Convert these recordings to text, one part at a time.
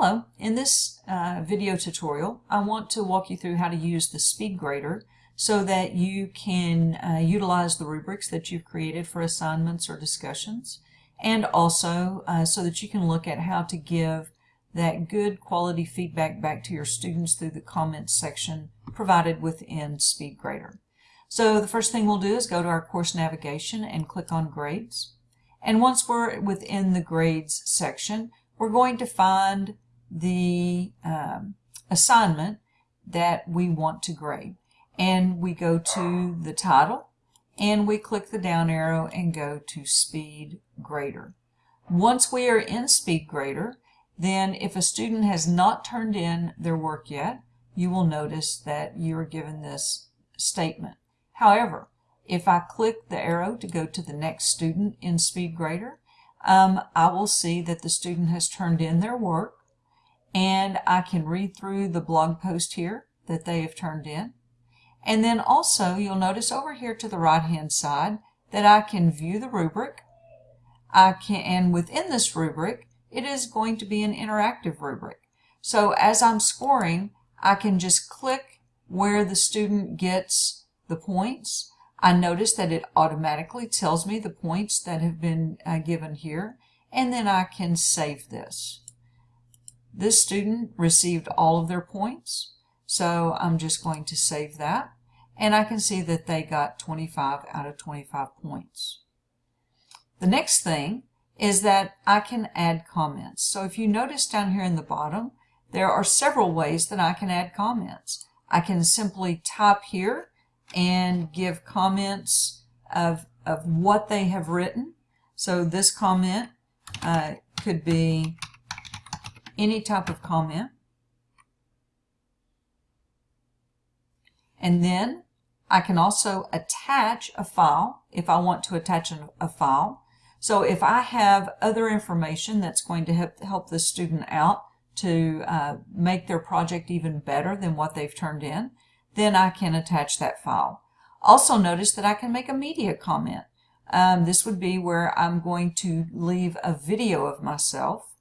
Hello, in this uh, video tutorial I want to walk you through how to use the SpeedGrader so that you can uh, utilize the rubrics that you've created for assignments or discussions and also uh, so that you can look at how to give that good quality feedback back to your students through the comments section provided within SpeedGrader. So the first thing we'll do is go to our course navigation and click on grades. And once we're within the grades section, we're going to find the um, assignment that we want to grade. And we go to the title and we click the down arrow and go to Speed Grader. Once we are in Speed Grader, then if a student has not turned in their work yet, you will notice that you are given this statement. However, if I click the arrow to go to the next student in SpeedGrader, um, I will see that the student has turned in their work and I can read through the blog post here that they have turned in. And then also you'll notice over here to the right hand side that I can view the rubric. I can, and within this rubric, it is going to be an interactive rubric. So as I'm scoring, I can just click where the student gets the points I notice that it automatically tells me the points that have been uh, given here, and then I can save this. This student received all of their points, so I'm just going to save that, and I can see that they got 25 out of 25 points. The next thing is that I can add comments. So if you notice down here in the bottom, there are several ways that I can add comments. I can simply type here and give comments of, of what they have written. So this comment uh, could be any type of comment. And then I can also attach a file if I want to attach a file. So if I have other information that's going to help, help the student out to uh, make their project even better than what they've turned in, then I can attach that file. Also notice that I can make a media comment. Um, this would be where I'm going to leave a video of myself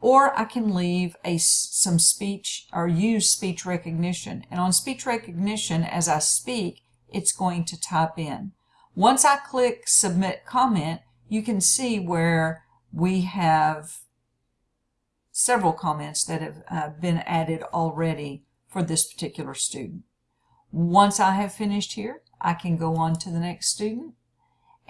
or I can leave a, some speech or use speech recognition. And on speech recognition, as I speak, it's going to type in. Once I click submit comment, you can see where we have several comments that have uh, been added already for this particular student. Once I have finished here, I can go on to the next student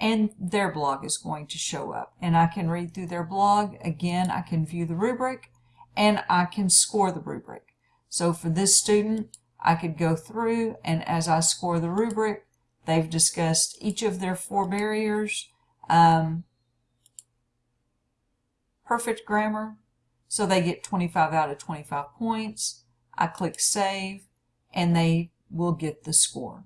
and their blog is going to show up. And I can read through their blog. Again, I can view the rubric and I can score the rubric. So for this student, I could go through and as I score the rubric, they've discussed each of their four barriers, um, perfect grammar, so they get 25 out of 25 points. I click save and they will get the score.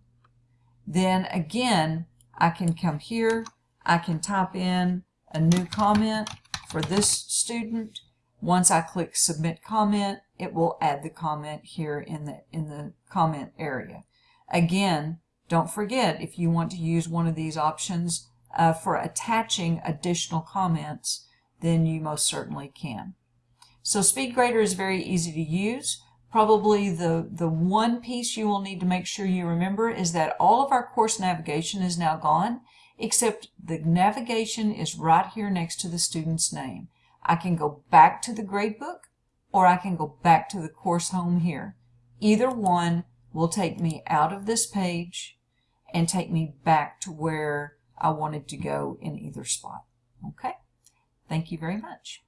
Then again, I can come here, I can type in a new comment for this student. Once I click submit comment, it will add the comment here in the, in the comment area. Again, don't forget if you want to use one of these options uh, for attaching additional comments, then you most certainly can. So SpeedGrader is very easy to use. Probably the, the one piece you will need to make sure you remember is that all of our course navigation is now gone, except the navigation is right here next to the student's name. I can go back to the gradebook or I can go back to the course home here. Either one will take me out of this page and take me back to where I wanted to go in either spot. Okay? Thank you very much.